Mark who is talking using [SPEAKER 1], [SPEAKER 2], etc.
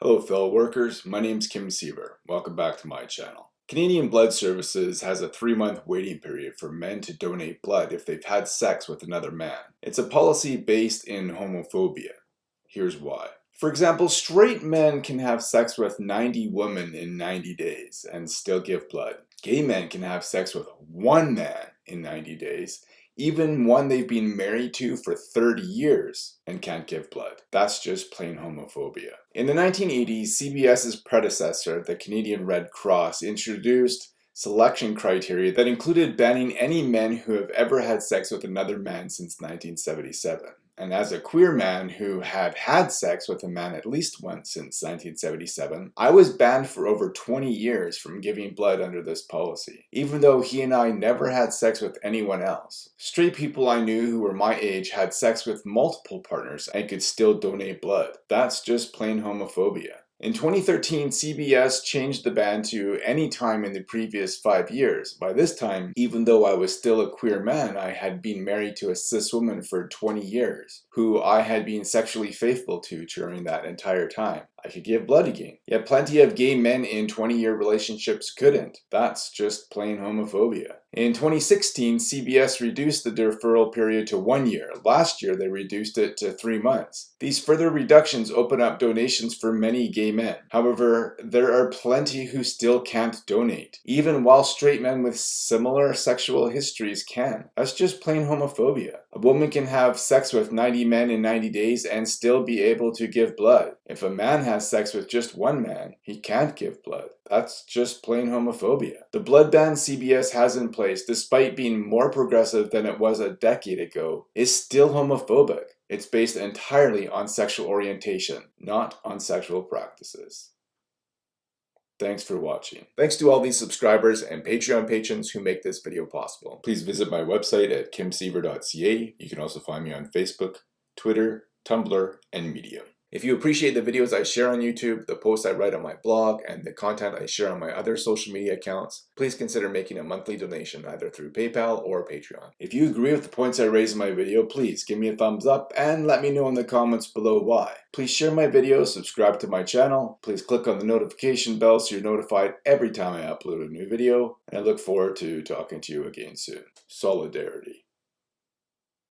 [SPEAKER 1] Hello fellow workers, my name is Kim Siever. Welcome back to my channel. Canadian Blood Services has a three-month waiting period for men to donate blood if they've had sex with another man. It's a policy based in homophobia. Here's why. For example, straight men can have sex with 90 women in 90 days and still give blood. Gay men can have sex with one man in 90 days even one they've been married to for 30 years and can't give blood. That's just plain homophobia. In the 1980s, CBS's predecessor, the Canadian Red Cross, introduced selection criteria that included banning any men who have ever had sex with another man since 1977 and as a queer man who had had sex with a man at least once since 1977, I was banned for over 20 years from giving blood under this policy, even though he and I never had sex with anyone else. Straight people I knew who were my age had sex with multiple partners and could still donate blood. That's just plain homophobia. In 2013, CBS changed the ban to any time in the previous five years. By this time, even though I was still a queer man, I had been married to a cis woman for 20 years, who I had been sexually faithful to during that entire time. I could give blood again. Yet plenty of gay men in 20-year relationships couldn't. That's just plain homophobia. In 2016, CBS reduced the deferral period to one year. Last year, they reduced it to three months. These further reductions open up donations for many gay men. However, there are plenty who still can't donate, even while straight men with similar sexual histories can. That's just plain homophobia. A woman can have sex with 90 men in 90 days and still be able to give blood. If a man has sex with just one man, he can't give blood. That's just plain homophobia. The blood ban CBS has in place, despite being more progressive than it was a decade ago, is still homophobic. It's based entirely on sexual orientation, not on sexual practices. Thanks for watching. Thanks to all these subscribers and Patreon patrons who make this video possible. Please visit my website at kimsiever.ca. You can also find me on Facebook, Twitter, Tumblr, and Medium. If you appreciate the videos I share on YouTube, the posts I write on my blog, and the content I share on my other social media accounts, please consider making a monthly donation either through PayPal or Patreon. If you agree with the points I raise in my video, please give me a thumbs up and let me know in the comments below why. Please share my videos, subscribe to my channel, please click on the notification bell so you're notified every time I upload a new video, and I look forward to talking to you again soon. Solidarity.